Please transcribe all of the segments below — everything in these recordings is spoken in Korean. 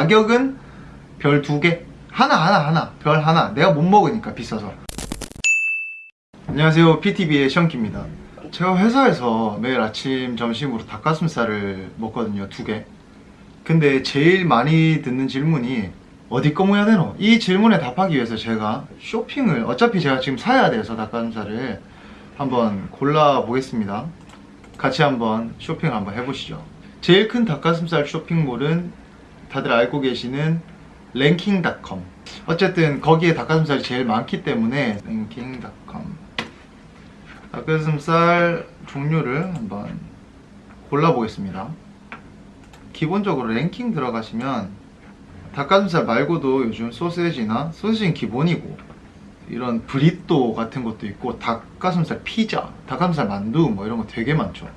가격은 별 두 개? 하나 하나 하나. 별 하나. 내가 못 먹으니까 비싸서. 안녕하세요. PTV의 션키입니다. 제가 회사에서 매일 아침 점심으로 닭가슴살을 먹거든요. 두개. 근데 제일 많이 듣는 질문이 어디 거 모야 되노? 이 질문에 답하기 위해서 제가 쇼핑을 어차피 제가 지금 사야 돼서 닭가슴살을 한번 골라 보겠습니다. 같이 한번 쇼핑을 한번 해보시죠. 제일 큰 닭가슴살 쇼핑몰은 다들 알고 계시는 랭킹닷컴. 어쨌든 거기에 닭가슴살이 제일 많기 때문에 랭킹닷컴. 닭가슴살 종류를 한번 골라보겠습니다. 기본적으로 랭킹 들어가시면 닭가슴살 말고도 요즘 소세지나 소세지는 기본이고 이런 브리또 같은 것도 있고 닭가슴살 피자, 닭가슴살 만두 뭐 이런 거 되게 많죠.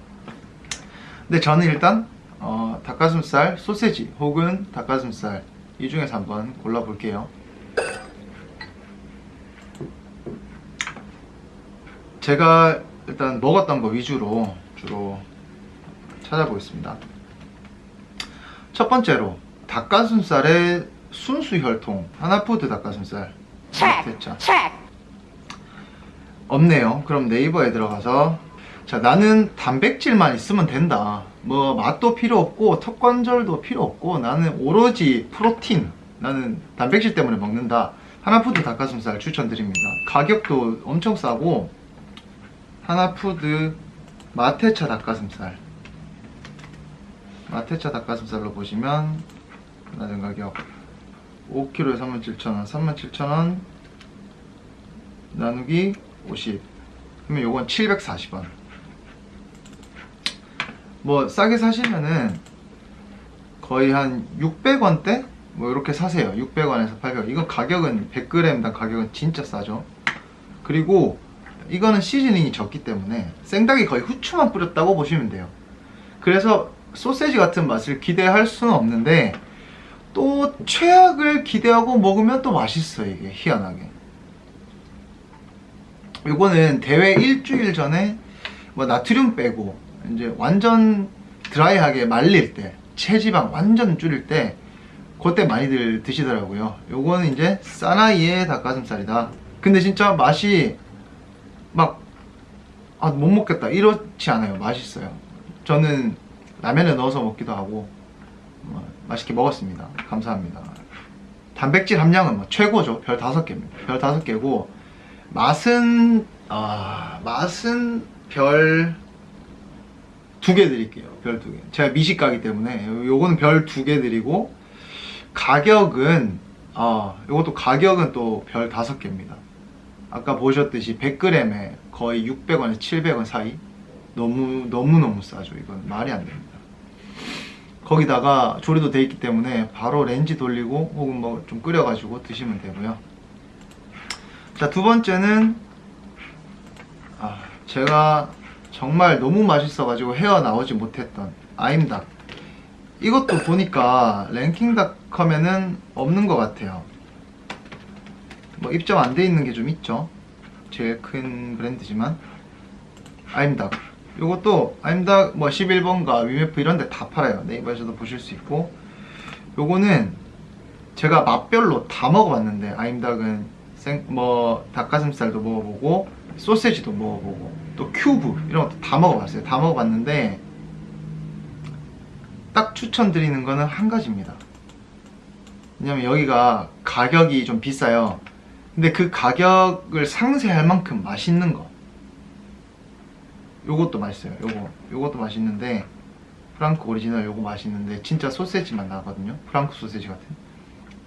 근데 저는 일단 어, 닭가슴살 소세지 혹은 닭가슴살. 이 중에서 한번 골라볼게요. 제가 일단 먹었던 거 위주로 주로 찾아보겠습니다. 첫 번째로 닭가슴살의 순수 혈통 하나푸드 닭가슴살. 대차 없네요. 그럼 네이버에 들어가서 자 나는 단백질만 있으면 된다. 뭐 맛도 필요 없고 턱관절도 필요 없고 나는 오로지 프로틴 나는 단백질 때문에 먹는다. 하나푸드 닭가슴살 추천드립니다. 가격도 엄청 싸고 하나푸드 마테차 닭가슴살. 마테차 닭가슴살로 보시면 낮은 가격 5kg에 37,000원 37,000원 나누기 50 그러면 요건 740원 뭐 싸게 사시면은 거의 한 600원대? 뭐 이렇게 사세요. 600원에서 800원 이거 가격은 100g당 가격은 진짜 싸죠. 그리고 이거는 시즈닝이 적기 때문에 생닭이 거의 후추만 뿌렸다고 보시면 돼요. 그래서 소세지 같은 맛을 기대할 수는 없는데 또 최악을 기대하고 먹으면 또 맛있어 이게 희한하게. 요거는 대회 일주일 전에 뭐 나트륨 빼고 이제 완전 드라이하게 말릴 때 체지방 완전 줄일 때 그때 많이들 드시더라고요. 요거는 이제 사나이의 닭가슴살이다. 근데 진짜 맛이 막 아 못 먹겠다. 이렇지 않아요. 맛있어요. 저는 라면에 넣어서 먹기도 하고 뭐 맛있게 먹었습니다. 감사합니다. 단백질 함량은 뭐 최고죠. 별 5개입니다 별 5개고 맛은 아 맛은 별 두 개 드릴게요 별 두 개. 제가 미식가기 때문에. 요거는 별 두 개 드리고 가격은 아 요것도 가격은 또 별 다섯 개입니다. 아까 보셨듯이 100g에 거의 600원에서 700원 사이? 너무 너무너무 싸죠 이건. 말이 안 됩니다. 거기다가 조리도 돼 있기 때문에 바로 렌지 돌리고 혹은 뭐 좀 끓여 가지고 드시면 되고요. 자 두 번째는 아, 제가 정말 너무 맛있어 가지고 헤어나오지 못했던 아임닭 이것도 보니까 랭킹닷컴에는 없는 것 같아요. 뭐 입점 안 돼 있는 게 좀 있죠. 제일 큰 브랜드지만 아임닭 요것도 아임닭 뭐 11번가 위메프 이런 데 다 팔아요. 네이버에서도 보실 수 있고. 요거는 제가 맛별로 다 먹어봤는데 아임닭은 생, 뭐 닭가슴살도 먹어보고 소세지도 먹어보고 또 큐브 이런 것도 다 먹어봤어요. 다 먹어봤는데 딱 추천드리는 거는 한 가지입니다. 왜냐면 여기가 가격이 좀 비싸요. 근데 그 가격을 상쇄할 만큼 맛있는 거. 요것도 맛있어요. 요거 요것도 맛있는데 프랑크 오리지널 요거 맛있는데 진짜 소세지 맛 나거든요. 프랑크 소세지 같은.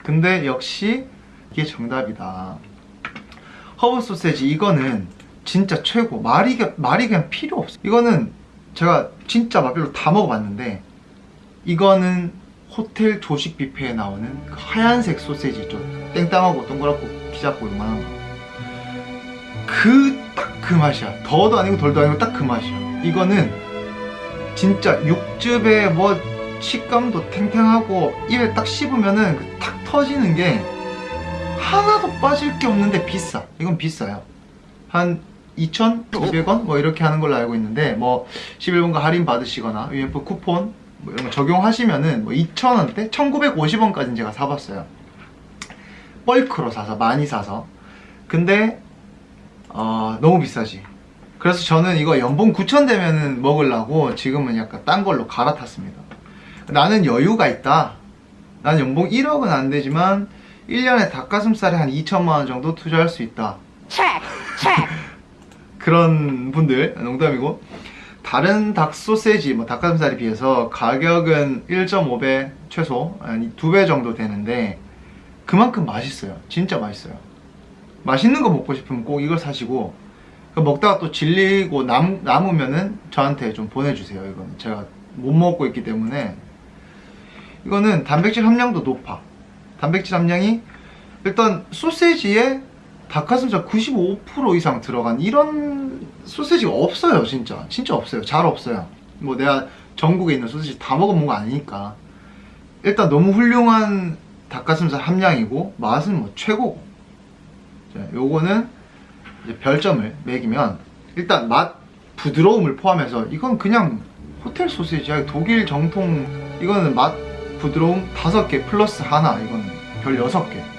근데 역시 이게 정답이다. 허브 소세지. 이거는 진짜 최고. 말이, 말이 그냥 필요 없어. 이거는 제가 진짜 맛별로 다 먹어봤는데 이거는 호텔 조식 뷔페에 나오는 그 하얀색 소세지 있죠. 땡땅하고 동그랗고 키 작고 요만한 거그 딱 그 맛이야. 더도 아니고 덜도 아니고 딱 그 맛이야. 이거는 진짜 육즙에 뭐 식감도 탱탱하고 입에 딱 씹으면은 그 탁 터지는 게 하나도 빠질 게 없는데 비싸. 이건 비싸요. 한 2,200원? 뭐 이렇게 하는 걸로 알고 있는데 뭐 11번가 할인 받으시거나 UMF 쿠폰 뭐 이런 거 적용하시면은 뭐 2,000원대, 1,950원까지는 제가 사봤어요. 벌크로 사서 많이 사서. 근데 어, 너무 비싸지. 그래서 저는 이거 연봉 9천 되면은 먹으려고 지금은 약간 딴 걸로 갈아탔습니다. 나는 여유가 있다. 나는 연봉 1억은 안 되지만 1년에 닭가슴살에 한 2천만 원 정도 투자할 수 있다. 그런 분들 농담이고 다른 닭 소세지 뭐 닭가슴살에 비해서 가격은 1.5배 최소 아니 2배 정도 되는데 그만큼 맛있어요. 진짜 맛있어요. 맛있는 거 먹고 싶으면 꼭 이걸 사시고 그 먹다가 또 질리고 남, 남으면은 저한테 좀 보내주세요. 이건 제가 못 먹고 있기 때문에 이거는 단백질 함량도 높아. 단백질 함량이 일단 소세지에 닭가슴살 95% 이상 들어간 이런 소세지가 없어요, 진짜. 진짜 없어요. 잘 없어요. 뭐 내가 전국에 있는 소세지 다 먹어본 거 아니니까. 일단 너무 훌륭한 닭가슴살 함량이고 맛은 뭐 최고고. 자, 요거는 이제 별점을 매기면 일단 맛 부드러움을 포함해서 이건 그냥 호텔 소세지야 독일 정통 이거는 맛 부드러움 5개 플러스 하나 이건 별 6개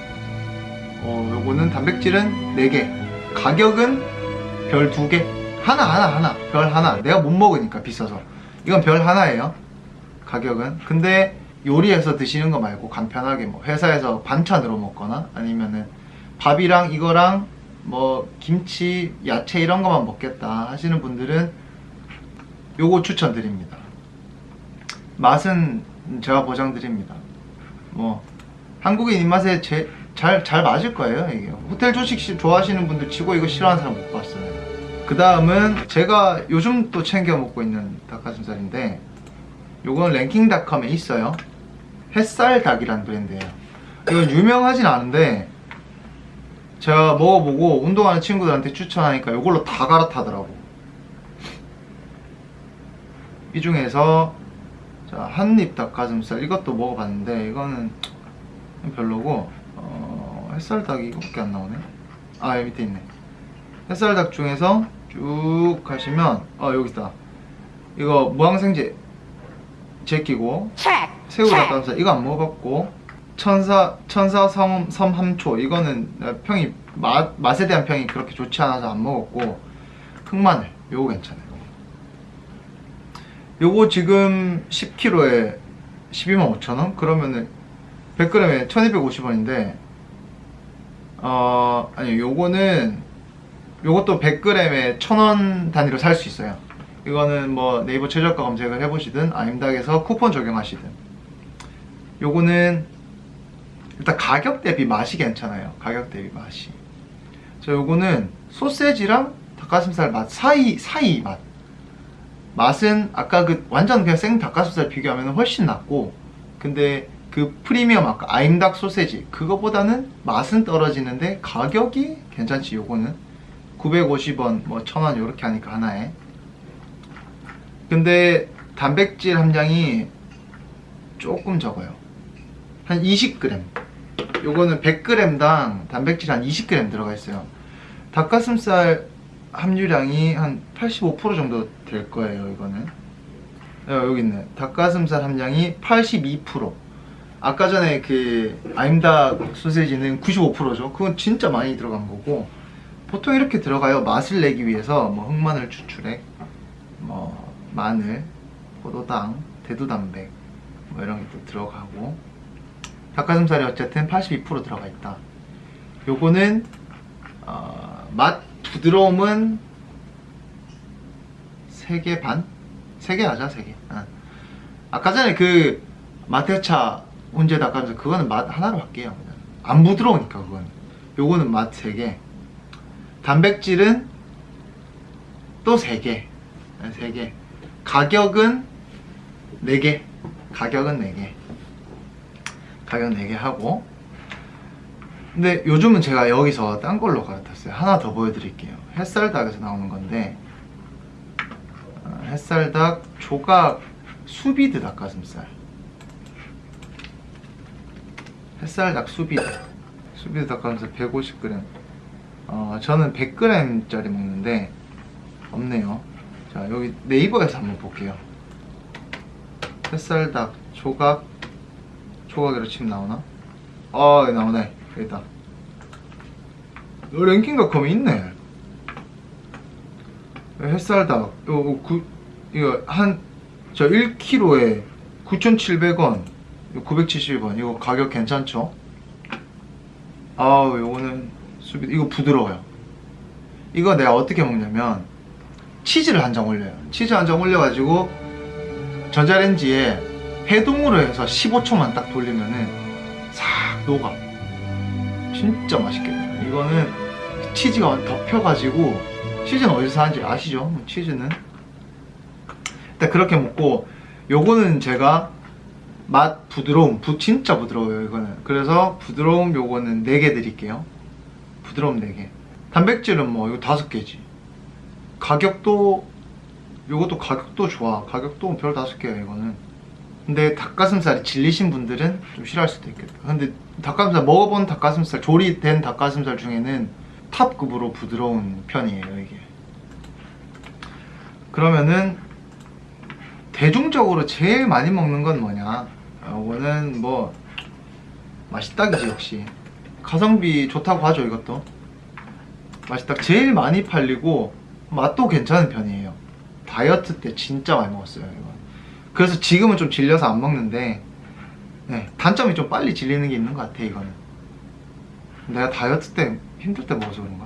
어 요거는 단백질은 4개. 가격은 별 2개. 하나 하나 하나. 별 하나. 내가 못 먹으니까 비싸서. 이건 별 하나예요. 가격은. 근데 요리해서 드시는 거 말고 간편하게 뭐 회사에서 반찬으로 먹거나 아니면은 밥이랑 이거랑 뭐 김치, 야채 이런 거만 먹겠다 하시는 분들은 요거 추천드립니다. 맛은 제가 보장드립니다. 뭐 한국인 입맛에 제, 잘, 잘 맞을 거예요 이게. 호텔 조식 시- 좋아하시는 분들 치고 이거 싫어하는 사람 못 봤어요. 그 다음은 제가 요즘 또 챙겨 먹고 있는 닭가슴살인데 요건 랭킹닷컴에 있어요. 햇살 닭이라는 브랜드예요. 이건 유명하진 않은데 제가 먹어보고 운동하는 친구들한테 추천하니까 이걸로 다 갈아타더라고. 이 중에서 자, 한입 닭가슴살 이것도 먹어봤는데 이거는 별로고 어, 햇살닭이 이거밖에 안 나오네. 아 여기 밑에 있네. 햇살닭 중에서 쭉 가시면 어 여기 있다. 이거 무항생제 제끼고 새우 닭가슴살 이거 안 먹어봤고 천사 천사 섬, 섬 함초 이거는 평이 맛 맛에 대한 평이 그렇게 좋지 않아서 안 먹었고 흑마늘 요거 괜찮아요. 요거 지금 10kg에 12만 5천 원? 그러면은 100g에 1,250원인데 어 아니 요거는 요것도 100g에 1,000원 단위로 살 수 있어요. 이거는 뭐 네이버 최저가 검색을 해보시든 아임닭에서 쿠폰 적용하시든 요거는 일단 가격 대비 맛이 괜찮아요. 가격 대비 맛이. 자, 요거는 소세지랑 닭가슴살 맛 사이 사이 맛. 맛은 아까 그 완전 그냥 생 닭가슴살 비교하면 훨씬 낫고, 근데 그 프리미엄 아까 아임닭 소세지 그거보다는 맛은 떨어지는데 가격이 괜찮지. 요거는 950원, 뭐 1000원 요렇게 하니까 하나에. 근데 단백질 함량이 조금 적어요. 한 20g. 요거는 100g당 단백질 한 20g 들어가 있어요. 닭가슴살 함유량이 한 85% 정도 될 거예요, 이거는. 어, 여기 있네. 닭가슴살 함량이 82%. 아까 전에 그 아임닭 소세지는 95%죠. 그건 진짜 많이 들어간 거고 보통 이렇게 들어가요. 맛을 내기 위해서 뭐 흑마늘 추출액, 뭐 마늘, 포도당, 대두단백 뭐 이런 게 또 들어가고 닭가슴살이 어쨌든 82% 들어가 있다. 요거는 어, 맛 부드러움은 3개 반? 3개 하자 3개 아. 아까 전에 그 마테차 훈제 닭가슴살 그거는 맛 하나로 할게요. 안 부드러우니까 그거는. 요거는 맛 3개. 단백질은 또 3개. 3개. 가격은 4개. 가격은 4개. 가격 4개 하고. 근데 요즘은 제가 여기서 딴 걸로 갈아탔어요. 하나 더 보여드릴게요. 햇살닭에서 나오는 건데 어, 햇살닭 조각 수비드 닭가슴살 햇살 닭 수비드 수비드 닭가슴살 150g 어, 저는 100g짜리 먹는데 없네요. 자 여기 네이버에서 한번 볼게요. 햇살 닭 조각. 조각으로 치면 나오나? 어 나오네. 여기다. 어, 랭킹닷컴에 있네. 햇살 닭 이거 구, 이거 한 저 1kg에 9,700원 970원 이거 가격 괜찮죠? 아우 요거는 수비 이거 부드러워요. 이거 내가 어떻게 먹냐면 치즈를 한 장 올려요. 치즈 한 장 올려가지고 전자레인지에 해동으로 해서 15초만 딱 돌리면은 싹 녹아. 진짜 맛있겠네요. 이거는 치즈가 덮여가지고 치즈는 어디서 사는지 아시죠? 뭐 치즈는? 일단 그렇게 먹고 요거는 제가 맛 부드러움 부, 진짜 부드러워요 이거는. 그래서 부드러움 요거는 4개 드릴게요. 부드러움 4개. 단백질은 뭐 이거 5개지. 가격도 요것도 가격도 좋아. 가격도 별 5개야 이거는. 근데 닭가슴살이 질리신 분들은 좀 싫어할 수도 있겠다. 근데 닭가슴살 먹어본 닭가슴살 조리된 닭가슴살 중에는 탑급으로 부드러운 편이에요 이게. 그러면은 대중적으로 제일 많이 먹는 건 뭐냐? 이거는 뭐 맛있다기지 역시. 가성비 좋다고 하죠 이것도. 맛있다. 제일 많이 팔리고 맛도 괜찮은 편이에요. 다이어트 때 진짜 많이 먹었어요 이거 그래서 지금은 좀 질려서 안 먹는데 네, 단점이 좀 빨리 질리는 게 있는 것 같아 이거는. 내가 다이어트 때 힘들 때 먹어서 그런가?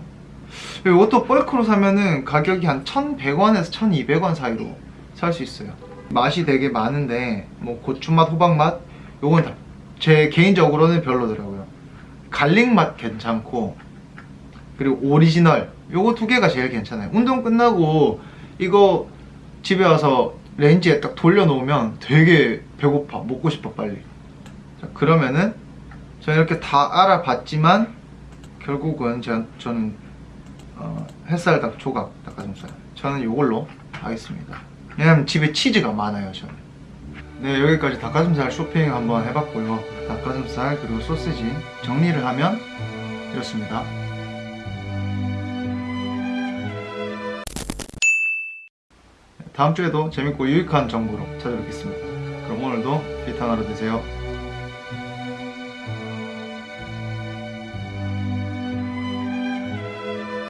이것도 벌크로 사면은 가격이 한 1100원에서 1200원 사이로 살 수 있어요 맛이 되게 많은데 뭐 고추맛, 호박맛 요건 다 제 개인적으로는 별로더라고요. garlic 맛 괜찮고 그리고 오리지널 요거 두 개가 제일 괜찮아요. 운동 끝나고 이거 집에 와서 렌지에 딱 돌려놓으면 되게 배고파. 먹고 싶어 빨리. 자, 그러면은 저는 이렇게 다 알아봤지만 결국은 저, 저는 어, 햇살닭 조각 닭가슴살 저는 이걸로 하겠습니다 왜냐면 집에 치즈가 많아요 저는. 네 여기까지 닭가슴살 쇼핑 한번 해봤고요. 닭가슴살 그리고 소시지 정리를 하면 이렇습니다. 다음 주에도 재밌고 유익한 정보로 찾아뵙겠습니다. 그럼 오늘도 비탄 하루 되세요